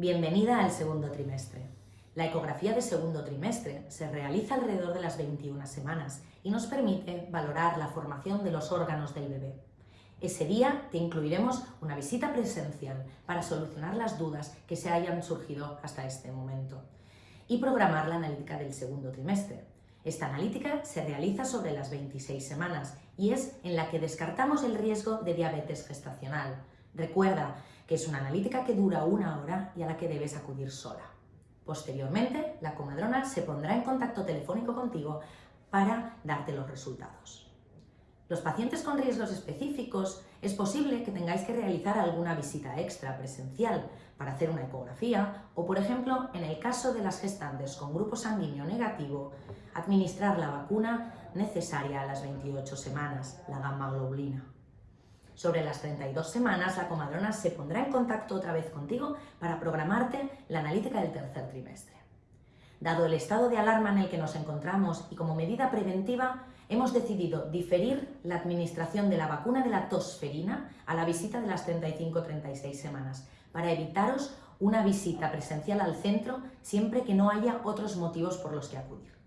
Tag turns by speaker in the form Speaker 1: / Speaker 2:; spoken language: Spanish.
Speaker 1: Bienvenida al segundo trimestre. La ecografía de segundo trimestre se realiza alrededor de las 21 semanas y nos permite valorar la formación de los órganos del bebé. Ese día te incluiremos una visita presencial para solucionar las dudas que se hayan surgido hasta este momento y programar la analítica del segundo trimestre. Esta analítica se realiza sobre las 26 semanas y es en la que descartamos el riesgo de diabetes gestacional. Recuerda que es una analítica que dura una hora y a la que debes acudir sola. Posteriormente, la comadrona se pondrá en contacto telefónico contigo para darte los resultados. Los pacientes con riesgos específicos es posible que tengáis que realizar alguna visita extra presencial para hacer una ecografía o, por ejemplo, en el caso de las gestantes con grupo sanguíneo negativo, administrar la vacuna necesaria a las 28 semanas, la gamma globulina. Sobre las 32 semanas, la comadrona se pondrá en contacto otra vez contigo para programarte la analítica del tercer trimestre. Dado el estado de alarma en el que nos encontramos y como medida preventiva, hemos decidido diferir la administración de la vacuna de la tosferina a la visita de las 35-36 semanas, para evitaros una visita presencial al centro siempre que no haya otros motivos por los que acudir.